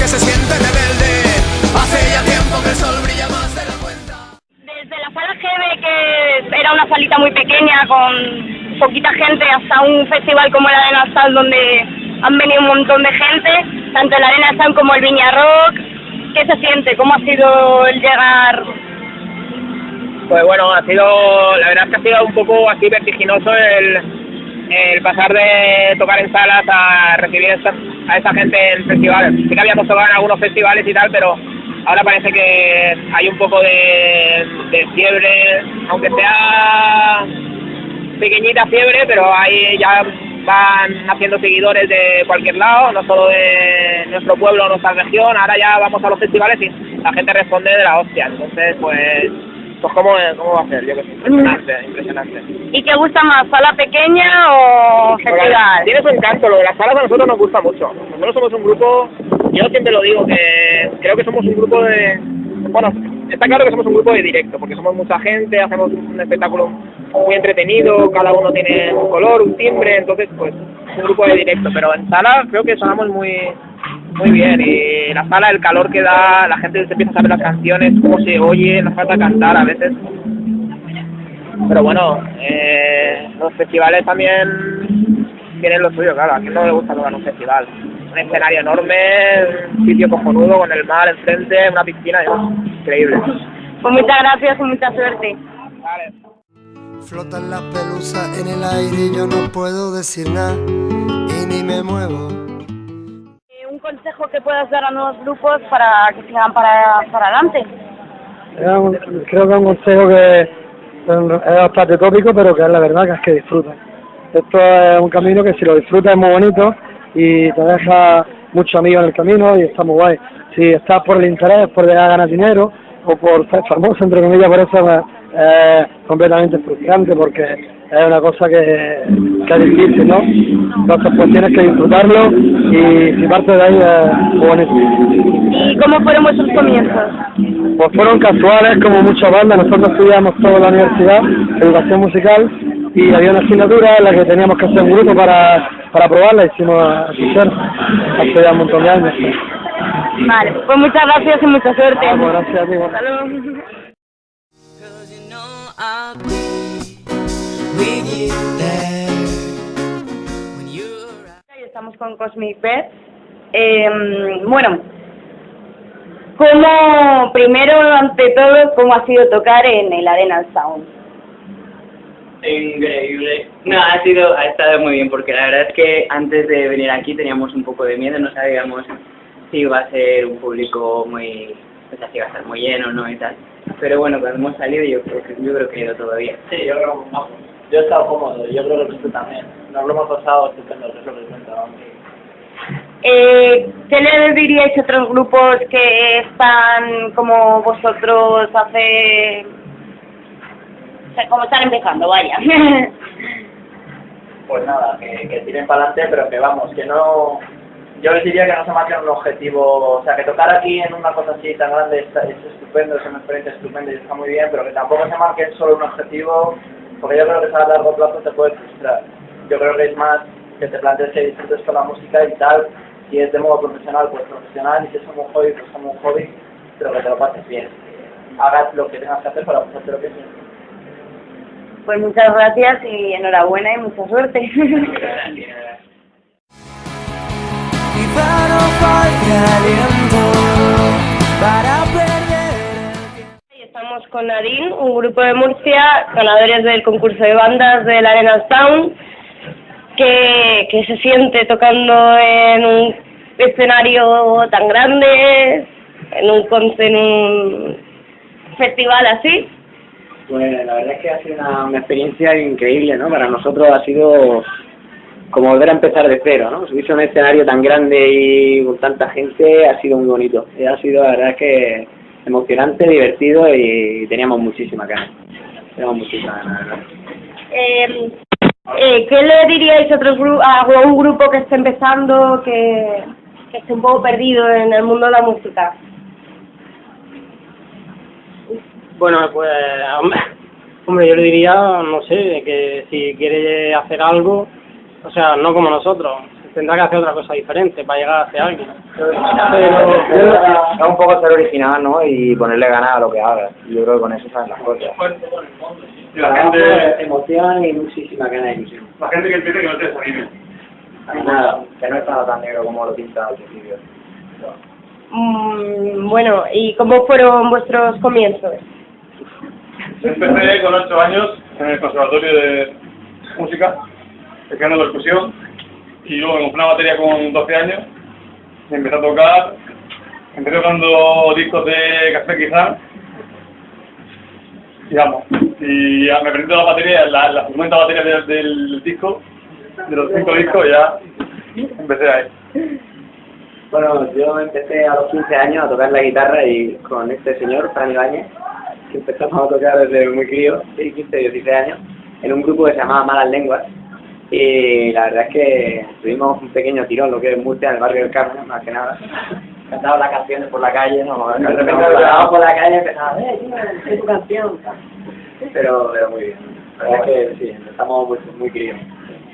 que se siente rebelde. Hace ya tiempo que el sol brilla más de la cuenta. Desde la sala GB, que era una salita muy pequeña con poquita gente, hasta un festival como el Arena Sal, donde han venido un montón de gente, tanto el Arena Sal como el Viña Rock. ¿Qué se siente? ¿Cómo ha sido el llegar? Pues bueno, ha sido, la verdad es que ha sido un poco así vertiginoso el, el pasar de tocar en salas a recibir esta- a esa gente en festivales. Sí que habíamos tocado en algunos festivales y tal, pero ahora parece que hay un poco de, fiebre, aunque sea pequeñita fiebre, pero ahí ya van haciendo seguidores de cualquier lado, no solo de nuestro pueblo nuestra región, ahora ya vamos a los festivales y la gente responde de la hostia, entonces pues, pues ¿cómo, cómo va a ser? Yo que sé, impresionante, impresionante. ¿Y qué gusta más, sala pequeña o festival? Tiene su encanto, lo de las salas a nosotros nos gusta mucho. Nosotros somos un grupo, yo siempre lo digo, que creo que somos un grupo de... Bueno, está claro que somos un grupo de directo, porque somos mucha gente, hacemos un espectáculo muy entretenido, cada uno tiene un color, un timbre, entonces pues es un grupo de directo, pero en sala creo que sonamos muy muy bien y la sala, el calor que da, la gente se empieza a saber las canciones, cómo se oye, nos falta cantar a veces, pero bueno, eh, los festivales también tienen lo suyo, claro. A quien no le gusta tocar un festival. Un escenario enorme, un sitio cojonudo con el mar enfrente, una piscina, Dios, increíble. Pues muchas gracias y mucha suerte. Vale. Flotan las pelusas en el aire y yo no puedo decir nada y ni me muevo. Consejo que puedas dar a nuevos grupos para que sigan para, para adelante. Creo que es un consejo que es bastante tópico, pero que es la verdad, que es que disfruten. Esto es un camino que si lo disfrutas es muy bonito y te deja muchos amigos en el camino y está muy guay. Si estás por el interés, por a ganar dinero o por ser famoso, entre comillas, por eso pues, es completamente frustrante porque es una cosa que, que es difícil, ¿no? Entonces pues tienes que disfrutarlo y si parte de ahí es muy bonito. ¿Y cómo fueron vuestros comienzos? Pues fueron casuales, como muchas bandas. Nosotros estudiamos toda la universidad, educación musical, y había una asignatura en la que teníamos que hacer un grupo para, para probarla. Hicimos a Fisher hace ya un montón de años. Vale, pues muchas gracias y mucha suerte. Gracias a ti. bueno. Hasta luego. Y Estamos con Cosmic Pet. Eh, bueno, ¿cómo, primero, ante todo, cómo ha sido tocar en el Arena Sound? Increíble. No, ha sido, ha estado muy bien porque la verdad es que antes de venir aquí teníamos un poco de miedo, no sabíamos si iba a ser un público muy, o sea, si iba a estar muy lleno, ¿no? y tal. Pero bueno, cuando hemos salido yo creo que, yo creo que ha ido todo bien. Sí, yo creo que vamos. Yo he estado cómodo, yo creo que tú también. Nos lo hemos pasado estupendo, eso es lo que cuenta. Eh, ¿Qué le diríais a otros grupos que están como vosotros hace... o sea, como están empezando, vaya? Pues nada, que, que tiren para adelante, pero que vamos, que no... Yo les diría que no se marquen un objetivo, o sea, que tocar aquí en una cosa así tan grande está- es estupendo, es una experiencia estupenda y está muy bien, pero que tampoco se marquen solo un objetivo, porque yo creo que a largo plazo te puede frustrar. Yo creo que es más que te plantees que disfrutes con la música y tal, si es de modo profesional, pues profesional, y si es como un hobby, pues como un hobby, pero que te lo pases bien. Hagas lo que tengas que hacer para pasarte lo que quieres. Pues muchas gracias y enhorabuena y mucha suerte. Y Con Nadine, un grupo de Murcia, ganadores del concurso de bandas del Arena Sound, que, que se siente tocando en un escenario tan grande, en un, en un festival así. Pues la verdad es que ha sido una, experiencia increíble, ¿no? Para nosotros ha sido como volver a empezar de cero, ¿no? Subirse a un escenario tan grande y con tanta gente ha sido muy bonito. Ha sido, la verdad que emocionante, divertido y teníamos muchísima ganas. Teníamos muchísima ganas, la verdad. Eh, eh, ¿Qué le diríais a, otros gru- a un grupo que esté empezando, que, que esté un poco perdido en el mundo de la música? Bueno, pues, hombre, hombre, yo le diría, no sé, que si quiere hacer algo, o sea, no como nosotros, tendrá que hacer otra cosa diferente para llegar hacia alguien. Es un poco ser original, ¿no? Y ponerle ganas a lo que hagas. Y Yo creo que con eso salen las cosas. La gente, Emoción y muchísima ganas de ilusión. la gente que empiece que no te desanime. Nada, que no está tan negro como lo pinta al principio. Mm, bueno, ¿y cómo fueron vuestros comienzos? Empecé con 8 años en el Conservatorio de Música, estudiando percusión, y luego me compré una batería con 12 años, y empecé a tocar, empecé tocando discos de Café Quizá, y vamos, y ya me aprendí la batería, la, la 50 baterías del, del disco, de los 5 discos, ya empecé ahí. Bueno, yo empecé a los 15 años a tocar la guitarra y con este señor, Fran Ibáñez, que empezamos a tocar desde muy crío, sí, 15, 16 años, en un grupo que se llamaba Malas Lenguas. Y la verdad es que tuvimos un pequeño tirón, lo que es Murcia, en el barrio del Carmen, más que nada. Cantaba las canciones por la calle, ¿no? De repente parábamos por la calle y empezaba, eh, tío, sé tu canción. Pero, pero muy bien. La verdad es que sí, empezamos muy, muy críos.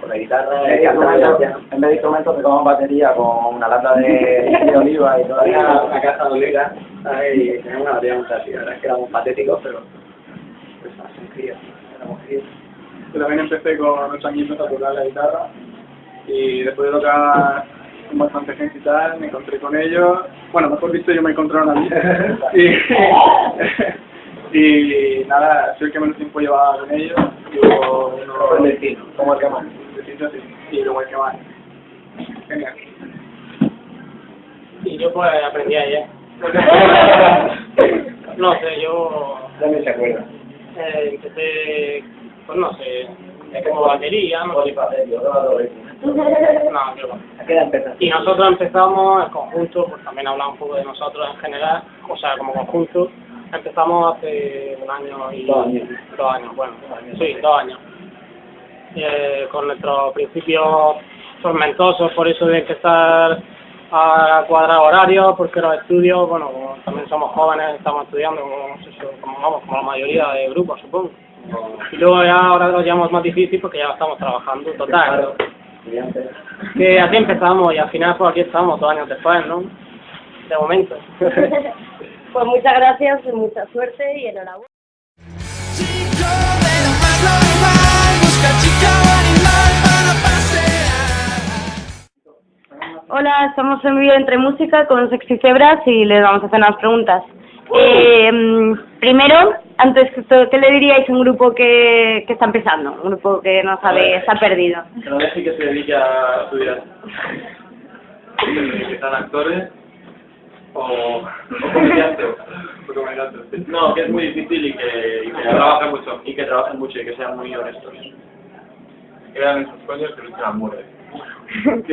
Con la guitarra, En en vez de instrumentos tocamos batería con una lata de, de oliva y todavía Todavía una casa de ¿sabes? Y teníamos una batería muy así. La verdad es que éramos patéticos, pero pues así críos, éramos críos. Yo también empecé con ocho añitos a tocar la guitarra y después de tocar con bastante gente y tal, me encontré con ellos. Bueno, mejor dicho, yo me encontraron a mí. y, y nada, soy el que menos tiempo llevaba con ellos. Llevo unos... El destino, como el que más. Destino, sí, y luego el que más. Genial. Y yo pues aprendí ayer. No sé, yo También se acuerda. eh, empecé, pues no sé, como batería, no sé. No, yo. Y nosotros empezamos en conjunto, pues también hablamos un poco de nosotros en general, o sea, como conjunto. Empezamos hace un año y... Dos años. Dos años, bueno, sí, dos años. Eh, con nuestros principios tormentosos por eso de empezar a cuadrar horarios, porque los estudios, bueno, como también somos jóvenes, estamos estudiando, como, vamos, como la mayoría de grupos, supongo. Y luego ya ahora lo llevamos más difícil porque ya estamos trabajando, total. Que así empezamos y al final pues aquí estamos dos años después, ¿no? De momento. Pues muchas gracias, mucha suerte y enhorabuena. Hola, estamos en vivo entre música con Sexy Cebras y les vamos a hacer unas preguntas. Eh, primero, antes que todo, ¿qué le diríais a un grupo que, que está empezando? Un grupo que no sabe, está perdido. Que no deje que se dedique a estudiar. Que sean actores o, o comediantes. No, que es muy difícil y que, y que trabajen mucho. Y que trabajen mucho y que sean muy honestos. Que vean en sus sueños que luchan a muerte.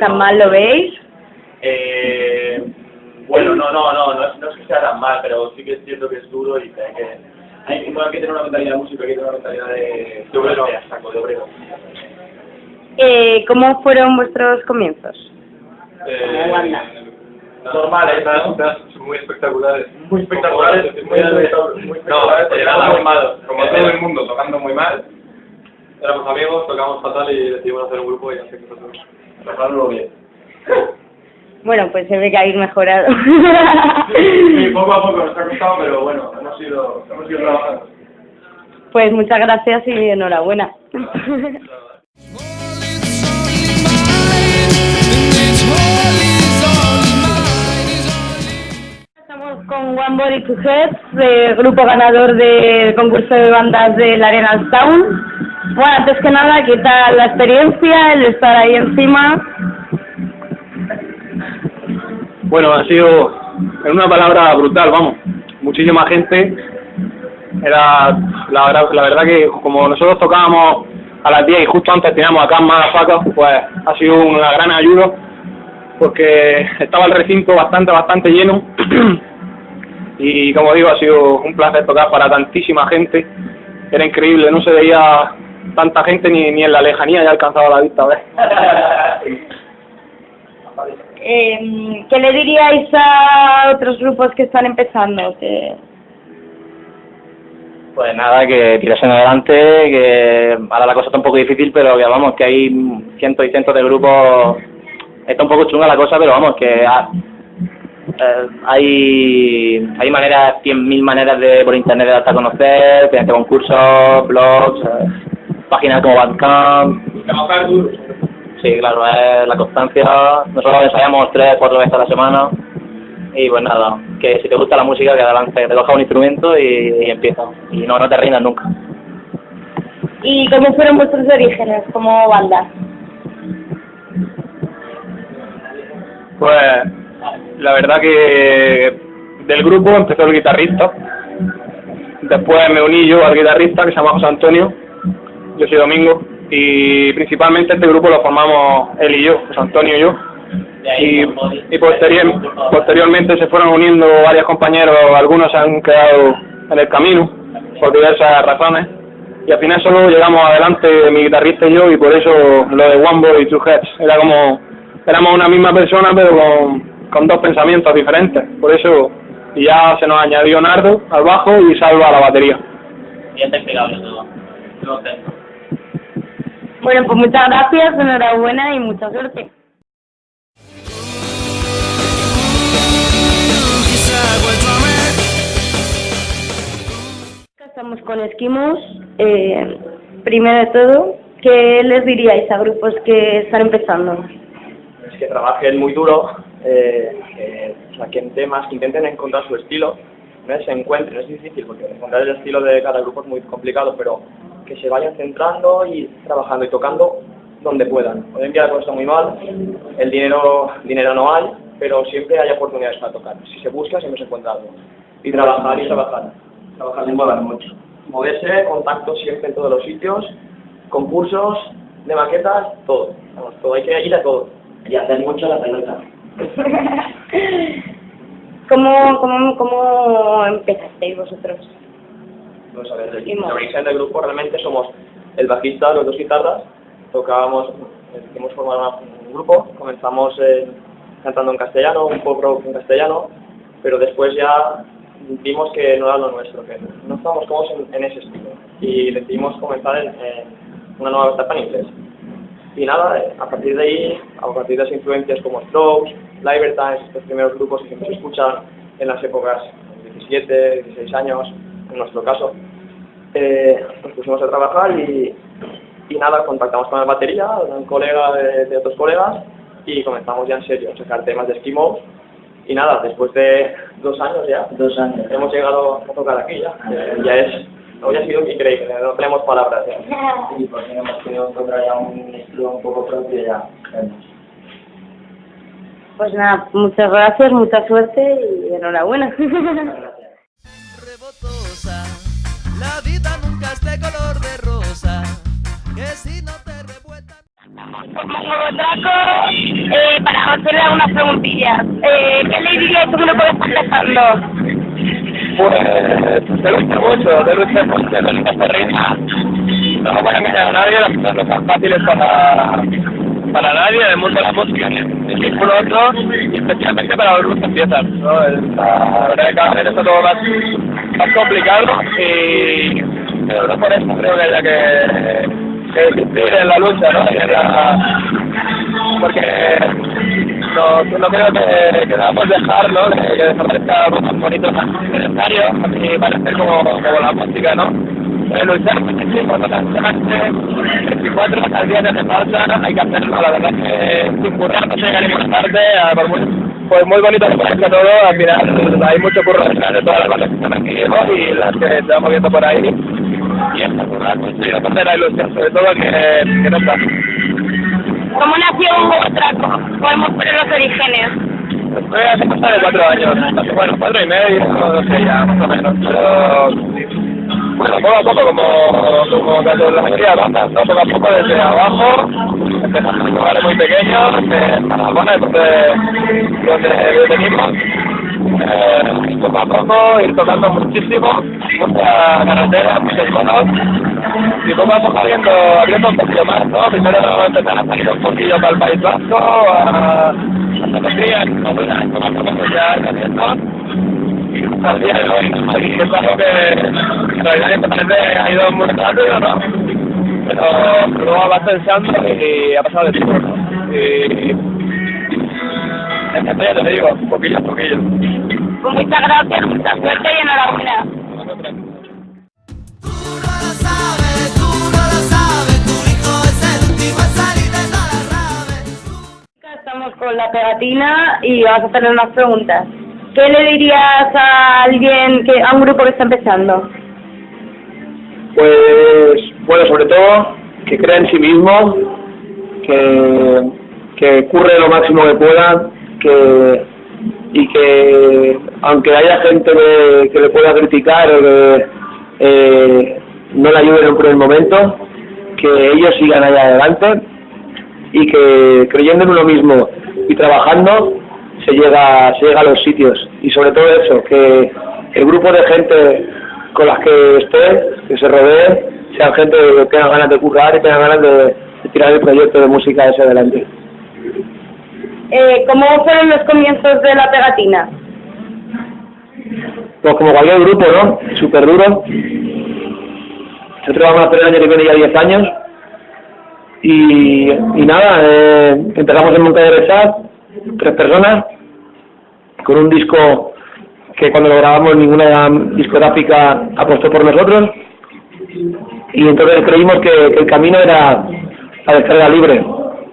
¿Tan mal lo veis? Eh, bueno, no, no, no, no, no es que sea tan mal, pero sí que es cierto que es duro y que hay que, hay, que- bueno, hay que tener una mentalidad de músico, hay que tener una mentalidad de, de obrero, saco, de obrero. Eh, ¿Cómo fueron vuestros comienzos? Eh, normales, ¿no? muy espectaculares. Muy espectaculares, muy, muy espectaculares, no, éramos muy malos, como todo el mundo, tocando muy mal. Éramos amigos, tocamos fatal y decidimos hacer un grupo y hacer cosas Trabajarlo bien. Bueno, pues se ve que habéis mejorado. Sí, poco a poco nos ha costado, pero bueno, hemos ido, hemos ido trabajando. pues muchas gracias y enhorabuena. Estamos con One Body to Head, de grupo ganador del concurso de bandas del Arena Town. Bueno, antes que nada, ¿qué tal la experiencia, el estar ahí encima? Bueno, ha sido, en una palabra, brutal, vamos. Muchísima gente. Era, la, la verdad que como nosotros tocábamos a las 10 y justo antes teníamos acá más facas, pues ha sido una gran ayuda porque estaba el recinto bastante, bastante lleno. y como digo, ha sido un placer tocar para tantísima gente. Era increíble, no se veía tanta gente ni, ni en la lejanía ya alcanzaba la vista. ¿ves? Eh, ¿Qué le diríais a otros grupos que están empezando? Que... Pues nada, que tirasen adelante, que ahora la cosa está un poco difícil, pero que vamos, que hay cientos y cientos de grupos está un poco chunga la cosa, pero vamos, que ha- eh, hay, hay maneras, cien mil maneras de por internet de darte a conocer, mediante concursos, blogs, eh, páginas como Bandcamp. Trabajar duro. Sí, claro, es la constancia. Nosotros ensayamos tres, cuatro veces a la semana. Y pues nada, que si te gusta la música, que adelante, te cojas un instrumento y, y empieza. Y no, no te rindas nunca. ¿Y cómo fueron vuestros orígenes como banda? Pues la verdad que del grupo empezó el guitarrista, después me uní yo al guitarrista que se llama José Antonio, yo soy Domingo, y principalmente este grupo lo formamos él y yo, José Antonio y yo, y, y posterior- posteriormente se fueron uniendo varios compañeros, algunos se han quedado en el camino por diversas razones, y al final solo llegamos adelante mi guitarrista y yo, y por eso lo de One Boy y Two Heads, era como, éramos una misma persona pero con, con dos pensamientos diferentes, por eso, y ya se nos añadió Nardo al bajo y Salva a la batería. Bien explicable todo. Bueno, pues muchas gracias, enhorabuena y mucha suerte. Estamos con Esquimos. Eh, primero de todo, ¿qué les diríais a grupos que están empezando? es que trabajen muy duro, eh, que saquen temas, que intenten encontrar su estilo, no se encuentren, es difícil porque encontrar el estilo de cada grupo es muy complicado, pero que se vayan centrando y trabajando y tocando donde puedan. Hoy en día la cosa está muy mal, el dinero, dinero no hay, pero siempre hay oportunidades para tocar. Si se busca, siempre se encuentra algo. Y trabajar y trabajar. Trabajar y mover mucho. Moverse, contactos siempre en todos los sitios, concursos, de maquetas, todo. Vamos, todo. Hay que ir a todo. Y hacer mucho la pelota. ¿Cómo, cómo, cómo empezasteis vosotros? Pues a ver, el el del grupo realmente somos el bajista, los dos guitarras, tocábamos, decidimos formar un grupo, comenzamos eh, cantando en castellano, un pop rock en castellano, pero después ya vimos que no era lo nuestro, que no estábamos cómodos en, en ese estilo y decidimos comenzar en, en una nueva etapa en inglés. Y nada, a partir de ahí, a partir de las influencias como Strokes, Libertines, estos primeros grupos que siempre se escuchan en las épocas de 17, 16 años, en nuestro caso, eh, nos pusimos a trabajar y, y nada, contactamos con la batería, un colega de, de otros colegas, y comenzamos ya en serio a sacar temas de Eskimos. Y nada, después de dos años ya, dos años. hemos llegado a tocar aquí ya. Eh, ya es, hoy ha sido increíble, no tenemos palabras ya. Y porque hemos querido encontrar ya un estilo un poco propio ya. Pues nada, muchas gracias, mucha suerte y enhorabuena. La vida nunca es de color de rosa. Que si no te revuelta. Draco, eh, para hacerle algunas preguntillas. Eh, ¿Qué le dirías tú que no puedes estar empezando? Pues te gusta mucho, te gusta mucho, te gusta reina. No voy a engañar a nadie, las cosas fáciles para, para nadie en el mundo de la música, ni por otro, y especialmente para los que empiezan. ¿no? La verdad que vez está todo más, más complicado y pero por eso creo que haya que, que insistir en la lucha, ¿no? Y la- porque no, no creo que, que debamos dejar, ¿no? Que, que desaparezca algo tan bonito, tan necesario, y parece como, como la música, ¿no? Eh, luchar muchísimo, no constantemente, 24 horas al día falta, hay que hacerlo, la verdad que sin currar no se llega a ninguna parte, ah, por muy, por muy bonito que parezca todo, al final hay mucho curro detrás de todas las bandas que están aquí. Y las que estamos viendo por ahí, y esta currar, pues, y la tercera ilusión, sobre todo que, que no está. ¿Cómo nació Draco? Podemos poner los orígenes. Fue hace cosa de cuatro años, bueno, cuatro y medio, no sé ya, más o menos. Pero, bueno, poco a poco, como, como la mayoría de bandas, ¿no? Poco a poco desde abajo, empezando en lugares muy pequeños, en Tarragona, donde, donde venimos. Eh, poco a poco, ir tocando muchísimo, mucha carretera, muchos bonos, y poco a poco abriendo, un poquito más, ¿no? Primero empezar a salir un poquillo para el País Vasco, a, a Andalucía, no, pues, a. Y al de hoy, parece ha ido muy rápido, ¿no? Pero luego vas pensando y ha pasado de tiempo, ¿no? Y ya te digo, poquillo, poquillo. Pues muchas gracias, mucha suerte y enhorabuena. Estamos con la pegatina y vamos a hacerle unas preguntas. ¿Qué le dirías a alguien, que a un grupo que está empezando? Pues, bueno, sobre todo que crea en sí mismo, que, que curre lo máximo que pueda, que y que aunque haya gente que, que le pueda criticar o que eh, no le ayuden en un primer momento, que ellos sigan allá adelante y que creyendo en uno mismo y trabajando se llega, se llega a los sitios y sobre todo eso, que el grupo de gente con las que esté, que se rodee, sean gente que tenga ganas de currar y tenga ganas de, de tirar el proyecto de música hacia adelante. Eh, ¿Cómo fueron los comienzos de la pegatina? Pues como cualquier grupo, ¿no? Súper duro. Nosotros vamos a hacer el año que viene ya 10 años. Y, y nada, eh, empezamos en Montpellier Sat, tres personas, con un disco que cuando lo grabamos ninguna discográfica apostó por nosotros. Y entonces creímos que, el camino era la descarga libre.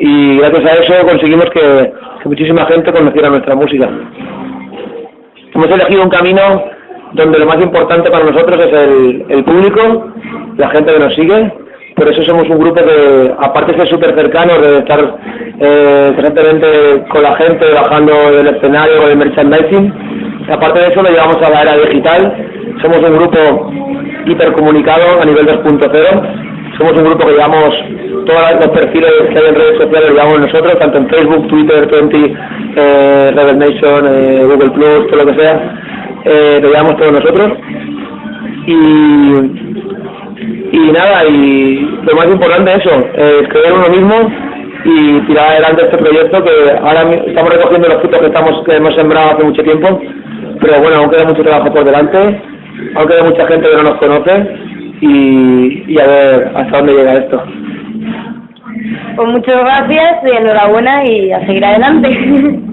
Y gracias a eso conseguimos que muchísima gente conociera nuestra música. Hemos elegido un camino donde lo más importante para nosotros es el, público, la gente que nos sigue. Por eso somos un grupo que, aparte de ser súper cercanos, de estar eh, con la gente, bajando del escenario, con el merchandising, aparte de eso lo llevamos a la era digital. Somos un grupo hipercomunicado a nivel 2.0. Somos un grupo que llevamos todos los perfiles que hay en redes sociales, llevamos nosotros, tanto en Facebook, Twitter, 20, eh, eh, Google Plus, todo lo que sea, eh, lo llevamos todos nosotros. Y, y nada, y lo más importante es eso, es creer uno mismo y tirar adelante este proyecto que ahora estamos recogiendo los frutos que estamos que hemos sembrado hace mucho tiempo, pero bueno, aún queda mucho trabajo por delante, aún queda mucha gente que no nos conoce y, y a ver hasta dónde llega esto. Pues muchas gracias y enhorabuena y a seguir adelante.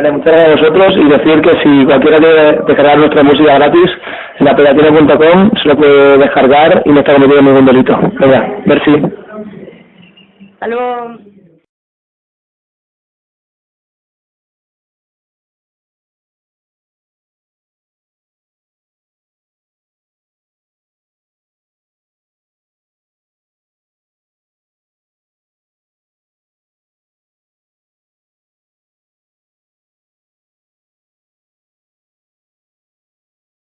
Vale, muchas gracias a vosotros y decir que si cualquiera quiere descargar nuestra música gratis, en la pegatina.com se lo puede descargar y no está cometiendo ningún delito. Venga, merci. Hasta luego.